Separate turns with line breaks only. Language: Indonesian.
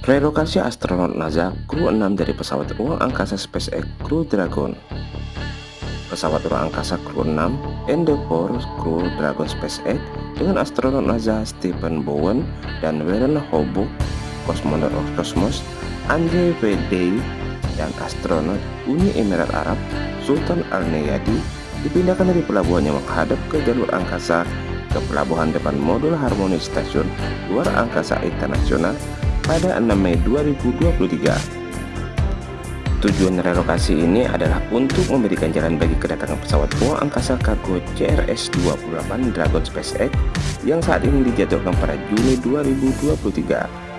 Relokasi astronot NASA kru 6 dari pesawat ruang angkasa SpaceX Crew Dragon Pesawat ruang angkasa kru 6 Endeavour Crew Dragon SpaceX dengan astronot NASA Stephen Bowen dan Warren Hobuk, kosmonot Cosmos, Andre V. dan astronot Uni Emirat Arab Sultan Al-Neyadi dipindahkan dari pelabuhan yang menghadap ke jalur angkasa ke pelabuhan depan modul Harmoni Stasiun Luar Angkasa Internasional pada 6 Mei 2023. Tujuan relokasi ini adalah untuk memberikan jalan bagi kedatangan pesawat ruang angkasa kargo CRS-28 Dragon SpaceX yang saat ini dijadwalkan pada Juni 2023